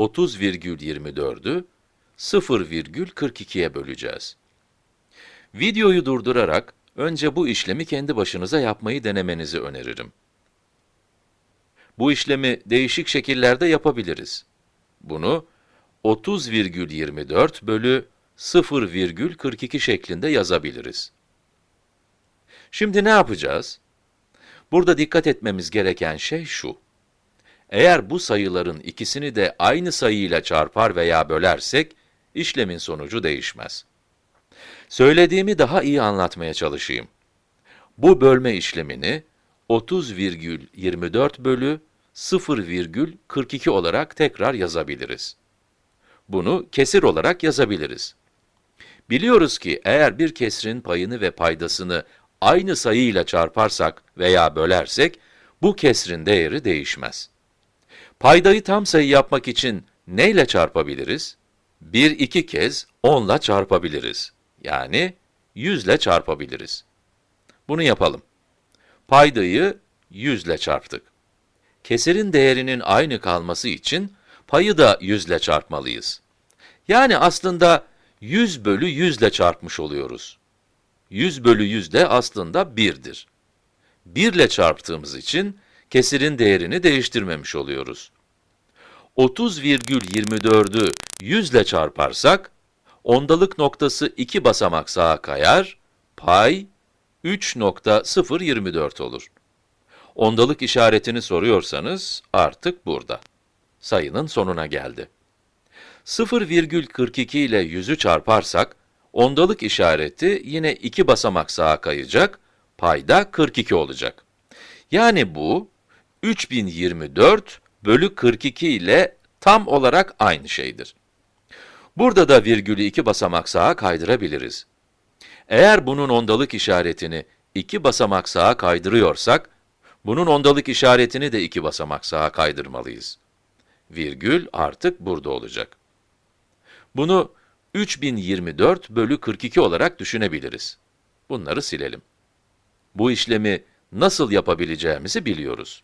30,24'ü 0,42'ye böleceğiz. Videoyu durdurarak önce bu işlemi kendi başınıza yapmayı denemenizi öneririm. Bu işlemi değişik şekillerde yapabiliriz. Bunu 30,24 bölü 0,42 şeklinde yazabiliriz. Şimdi ne yapacağız? Burada dikkat etmemiz gereken şey şu. Eğer bu sayıların ikisini de aynı sayıyla çarpar veya bölersek, işlemin sonucu değişmez. Söylediğimi daha iyi anlatmaya çalışayım. Bu bölme işlemini 30,24 bölü 0,42 olarak tekrar yazabiliriz. Bunu kesir olarak yazabiliriz. Biliyoruz ki eğer bir kesrin payını ve paydasını aynı sayıyla çarparsak veya bölersek, bu kesrin değeri değişmez. Paydayı tam sayı yapmak için neyle çarpabiliriz? Bir iki kez 10 ile çarpabiliriz. Yani 100 ile çarpabiliriz. Bunu yapalım. Paydayı 100 ile çarptık. Kesirin değerinin aynı kalması için payı da 100 ile çarpmalıyız. Yani aslında 100 bölü 100 ile çarpmış oluyoruz. 100 bölü 100 de aslında 1'dir. 1 ile çarptığımız için kesirin değerini değiştirmemiş oluyoruz. 30,24'ü 100 ile çarparsak, ondalık noktası 2 basamak sağa kayar, pay 3.024 olur. Ondalık işaretini soruyorsanız artık burada. Sayının sonuna geldi. 0,42 ile 100'ü çarparsak, ondalık işareti yine 2 basamak sağa kayacak, payda 42 olacak. Yani bu, 3024 bölü 42 ile tam olarak aynı şeydir. Burada da virgülü 2 basamak sağa kaydırabiliriz. Eğer bunun ondalık işaretini 2 basamak sağa kaydırıyorsak, bunun ondalık işaretini de 2 basamak sağa kaydırmalıyız. Virgül artık burada olacak. Bunu 3024 bölü 42 olarak düşünebiliriz. Bunları silelim. Bu işlemi nasıl yapabileceğimizi biliyoruz.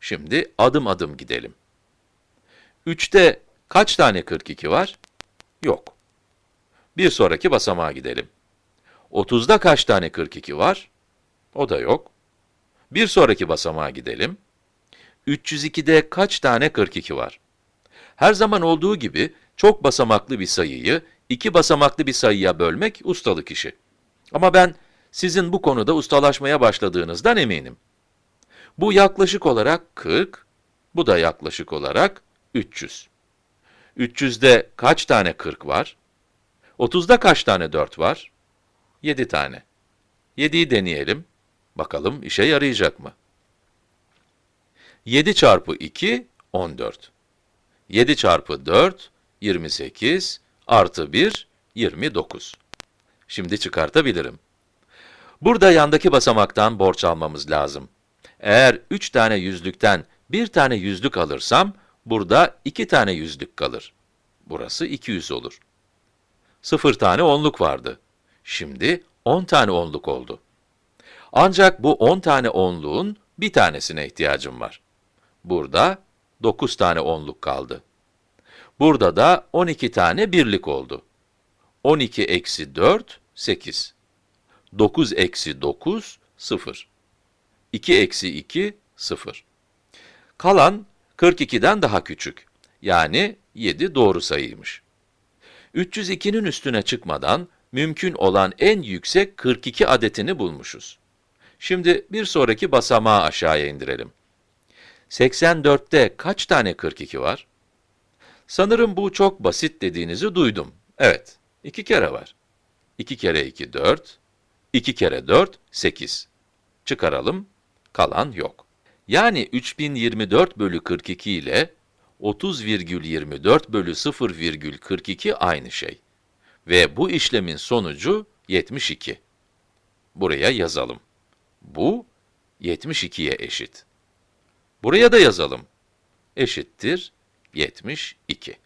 Şimdi adım adım gidelim. 3'te kaç tane 42 var? Yok. Bir sonraki basamağa gidelim. 30'da kaç tane 42 var? O da yok. Bir sonraki basamağa gidelim. 302'de kaç tane 42 var? Her zaman olduğu gibi çok basamaklı bir sayıyı iki basamaklı bir sayıya bölmek ustalık işi. Ama ben sizin bu konuda ustalaşmaya başladığınızdan eminim. Bu yaklaşık olarak 40, bu da yaklaşık olarak 300. 300'de kaç tane 40 var? 30'da kaç tane 4 var? 7 tane. 7'yi deneyelim. Bakalım işe yarayacak mı? 7 çarpı 2, 14. 7 çarpı 4, 28, artı 1, 29. Şimdi çıkartabilirim. Burada yandaki basamaktan borç almamız lazım. Eğer 3 tane yüzlükten bir tane yüzlük alırsam, burada 2 tane yüzlük kalır. Burası 200 olur. 0 tane onluk vardı. Şimdi 10 tane onluk oldu. Ancak bu 10 tane onluğun bir tanesine ihtiyacım var. Burada 9 tane onluk kaldı. Burada da 12 tane birlik oldu. 12 eksi 4, 8. 9 eksi 9, 0. 2 eksi 2, 0. Kalan 42'den daha küçük. Yani 7 doğru sayıymış. 302'nin üstüne çıkmadan mümkün olan en yüksek 42 adetini bulmuşuz. Şimdi bir sonraki basamağı aşağıya indirelim. 84'te kaç tane 42 var? Sanırım bu çok basit dediğinizi duydum. Evet, iki kere var. 2 kere 2, 4. 2 kere 4, 8. Çıkaralım, kalan yok. Yani 3024 bölü 42 ile 30,24 bölü 0,42 aynı şey. Ve bu işlemin sonucu 72. Buraya yazalım. Bu 72'ye eşit. Buraya da yazalım. Eşittir 72.